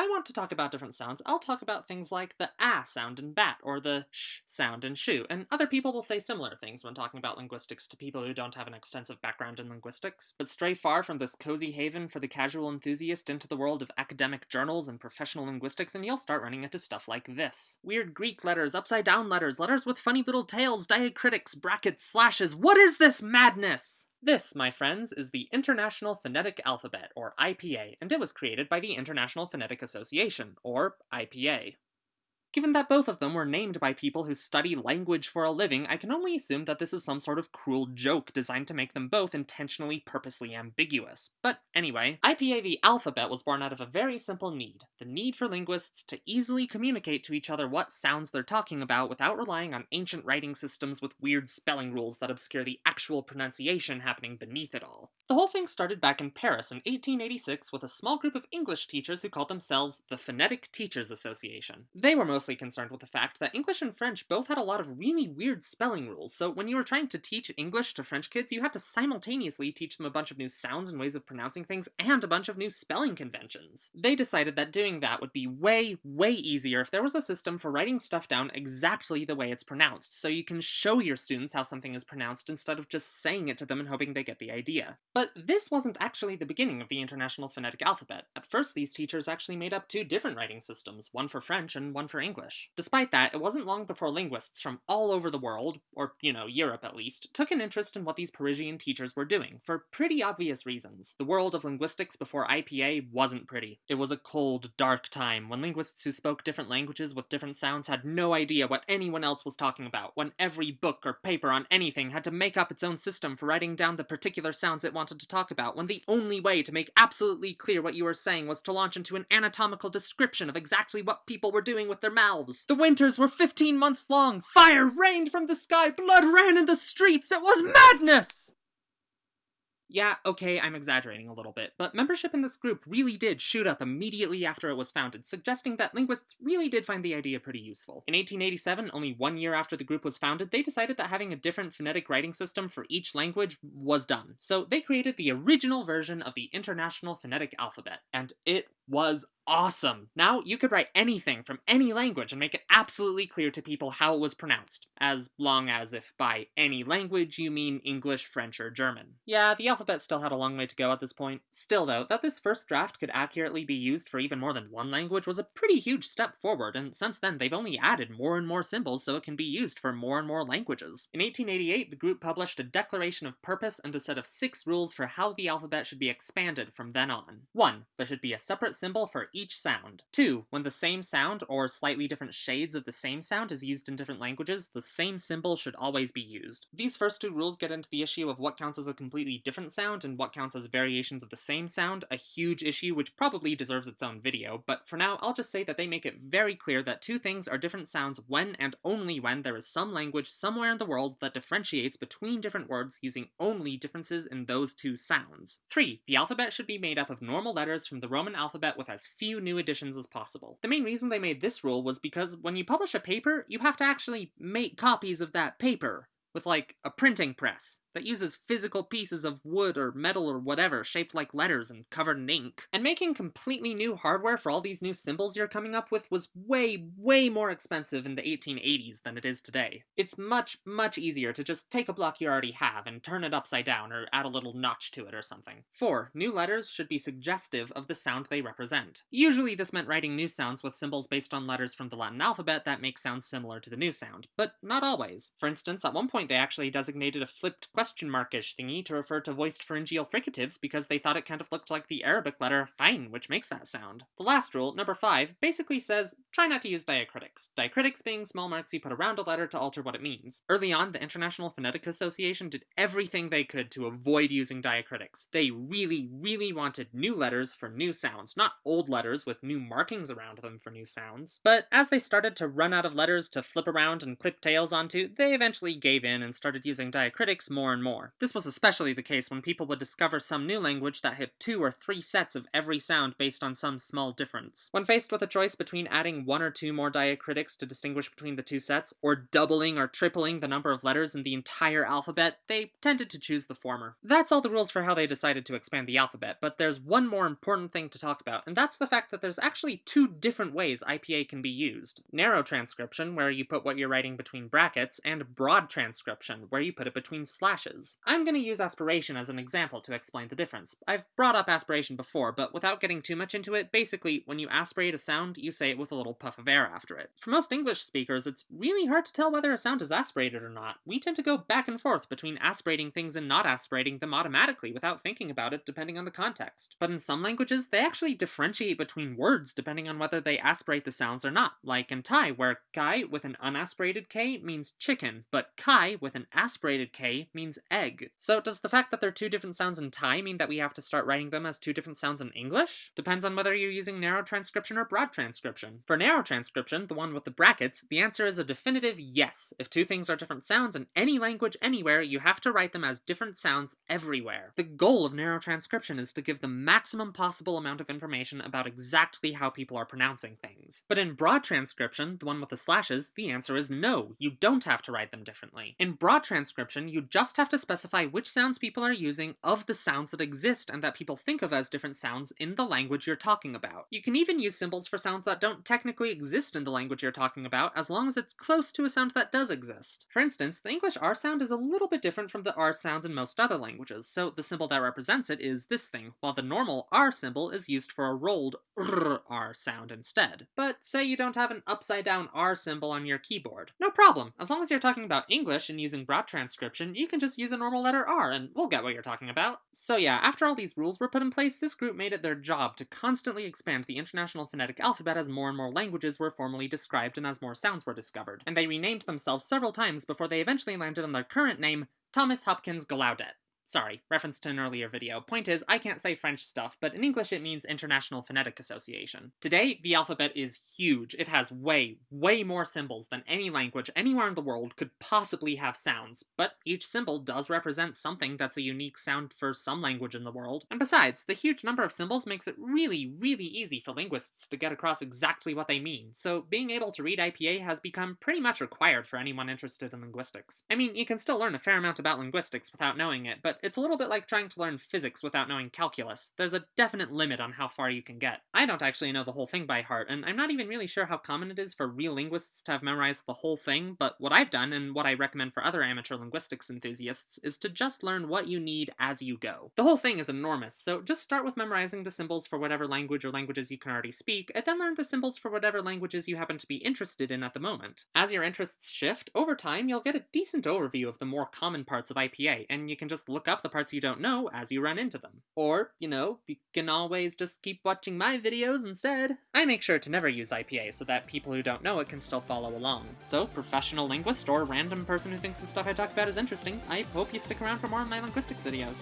I want to talk about different sounds, I'll talk about things like the ah sound in bat, or the sh sound in shoe, and other people will say similar things when talking about linguistics to people who don't have an extensive background in linguistics. But stray far from this cozy haven for the casual enthusiast into the world of academic journals and professional linguistics, and you'll start running into stuff like this. Weird Greek letters, upside down letters, letters with funny little tails, diacritics, brackets, slashes. What is this madness? This, my friends, is the International Phonetic Alphabet, or IPA, and it was created by the International Phonetic Association, or IPA. Given that both of them were named by people who study language for a living, I can only assume that this is some sort of cruel joke designed to make them both intentionally purposely ambiguous. But anyway, IPA the alphabet was born out of a very simple need, the need for linguists to easily communicate to each other what sounds they're talking about without relying on ancient writing systems with weird spelling rules that obscure the actual pronunciation happening beneath it all. The whole thing started back in Paris in 1886 with a small group of English teachers who called themselves the Phonetic Teachers Association. They were mostly concerned with the fact that English and French both had a lot of really weird spelling rules, so when you were trying to teach English to French kids, you had to simultaneously teach them a bunch of new sounds and ways of pronouncing things, and a bunch of new spelling conventions. They decided that doing that would be way, way easier if there was a system for writing stuff down exactly the way it's pronounced, so you can show your students how something is pronounced instead of just saying it to them and hoping they get the idea. But this wasn't actually the beginning of the International Phonetic Alphabet. At first, these teachers actually made up two different writing systems, one for French and one for English. Despite that, it wasn't long before linguists from all over the world, or, you know, Europe at least, took an interest in what these Parisian teachers were doing, for pretty obvious reasons. The world of linguistics before IPA wasn't pretty. It was a cold, dark time, when linguists who spoke different languages with different sounds had no idea what anyone else was talking about, when every book or paper on anything had to make up its own system for writing down the particular sounds it wanted to talk about, when the only way to make absolutely clear what you were saying was to launch into an anatomical description of exactly what people were doing with their mouths. The winters were 15 months long, fire rained from the sky, blood ran in the streets, it was madness! Yeah, okay, I'm exaggerating a little bit, but membership in this group really did shoot up immediately after it was founded, suggesting that linguists really did find the idea pretty useful. In 1887, only one year after the group was founded, they decided that having a different phonetic writing system for each language was done. So they created the original version of the International Phonetic Alphabet, and it was awesome. Now you could write anything from any language and make it absolutely clear to people how it was pronounced, as long as if by any language you mean English, French, or German. Yeah, the alphabet still had a long way to go at this point. Still though, that this first draft could accurately be used for even more than one language was a pretty huge step forward, and since then they've only added more and more symbols so it can be used for more and more languages. In 1888, the group published a declaration of purpose and a set of six rules for how the alphabet should be expanded from then on. 1. There should be a separate symbol for each sound. 2. When the same sound, or slightly different shades of the same sound, is used in different languages, the same symbol should always be used. These first two rules get into the issue of what counts as a completely different sound and what counts as variations of the same sound, a huge issue which probably deserves its own video, but for now I'll just say that they make it very clear that two things are different sounds when and only when there is some language somewhere in the world that differentiates between different words using only differences in those two sounds. 3. The alphabet should be made up of normal letters from the Roman alphabet with as few new additions as possible. The main reason they made this rule was because when you publish a paper, you have to actually make copies of that paper with like a printing press that uses physical pieces of wood or metal or whatever shaped like letters and covered in ink. And making completely new hardware for all these new symbols you're coming up with was way, way more expensive in the 1880s than it is today. It's much, much easier to just take a block you already have and turn it upside down or add a little notch to it or something. 4. New letters should be suggestive of the sound they represent. Usually this meant writing new sounds with symbols based on letters from the Latin alphabet that make sounds similar to the new sound, but not always. For instance, at one point they actually designated a flipped question markish thingy to refer to voiced pharyngeal fricatives because they thought it kind of looked like the Arabic letter Ain, which makes that sound. The last rule, number 5, basically says try not to use diacritics. Diacritics being small marks you put around a letter to alter what it means. Early on, the International Phonetic Association did everything they could to avoid using diacritics. They really, really wanted new letters for new sounds, not old letters with new markings around them for new sounds. But as they started to run out of letters to flip around and clip tails onto, they eventually gave in and started using diacritics more and more. This was especially the case when people would discover some new language that had two or three sets of every sound based on some small difference. When faced with a choice between adding one or two more diacritics to distinguish between the two sets, or doubling or tripling the number of letters in the entire alphabet, they tended to choose the former. That's all the rules for how they decided to expand the alphabet, but there's one more important thing to talk about, and that's the fact that there's actually two different ways IPA can be used. Narrow transcription, where you put what you're writing between brackets, and broad transcription, where you put it between slashes. I'm going to use aspiration as an example to explain the difference. I've brought up aspiration before, but without getting too much into it, basically, when you aspirate a sound, you say it with a little puff of air after it. For most English speakers, it's really hard to tell whether a sound is aspirated or not. We tend to go back and forth between aspirating things and not aspirating them automatically without thinking about it depending on the context. But in some languages, they actually differentiate between words depending on whether they aspirate the sounds or not, like in Thai, where kai with an unaspirated k means chicken, but kai with an aspirated k means egg. So does the fact that they're two different sounds in Thai mean that we have to start writing them as two different sounds in English? Depends on whether you're using narrow transcription or broad transcription. For narrow transcription, the one with the brackets, the answer is a definitive yes. If two things are different sounds in any language anywhere, you have to write them as different sounds everywhere. The goal of narrow transcription is to give the maximum possible amount of information about exactly how people are pronouncing things. But in broad transcription, the one with the slashes, the answer is no, you don't have to write them differently. In broad transcription, you just have to specify which sounds people are using of the sounds that exist and that people think of as different sounds in the language you're talking about. You can even use symbols for sounds that don't technically exist in the language you're talking about, as long as it's close to a sound that does exist. For instance, the English R sound is a little bit different from the R sounds in most other languages, so the symbol that represents it is this thing, while the normal R symbol is used for a rolled R sound instead. But say you don't have an upside down R symbol on your keyboard. No problem, as long as you're talking about English using broad transcription, you can just use a normal letter R and we'll get what you're talking about. So yeah, after all these rules were put in place, this group made it their job to constantly expand the International Phonetic Alphabet as more and more languages were formally described and as more sounds were discovered. And they renamed themselves several times before they eventually landed on their current name, Thomas Hopkins Gallaudet. Sorry, reference to an earlier video. Point is, I can't say French stuff, but in English it means International Phonetic Association. Today, the alphabet is huge. It has way, way more symbols than any language anywhere in the world could possibly have sounds, but each symbol does represent something that's a unique sound for some language in the world. And besides, the huge number of symbols makes it really, really easy for linguists to get across exactly what they mean, so being able to read IPA has become pretty much required for anyone interested in linguistics. I mean, you can still learn a fair amount about linguistics without knowing it, but it's a little bit like trying to learn physics without knowing calculus. There's a definite limit on how far you can get. I don't actually know the whole thing by heart, and I'm not even really sure how common it is for real linguists to have memorized the whole thing, but what I've done, and what I recommend for other amateur linguistics enthusiasts, is to just learn what you need as you go. The whole thing is enormous, so just start with memorizing the symbols for whatever language or languages you can already speak, and then learn the symbols for whatever languages you happen to be interested in at the moment. As your interests shift, over time you'll get a decent overview of the more common parts of IPA, and you can just look up the parts you don't know as you run into them. Or, you know, you can always just keep watching my videos instead. I make sure to never use IPA so that people who don't know it can still follow along. So, professional linguist or random person who thinks the stuff I talk about is interesting, I hope you stick around for more of my linguistics videos.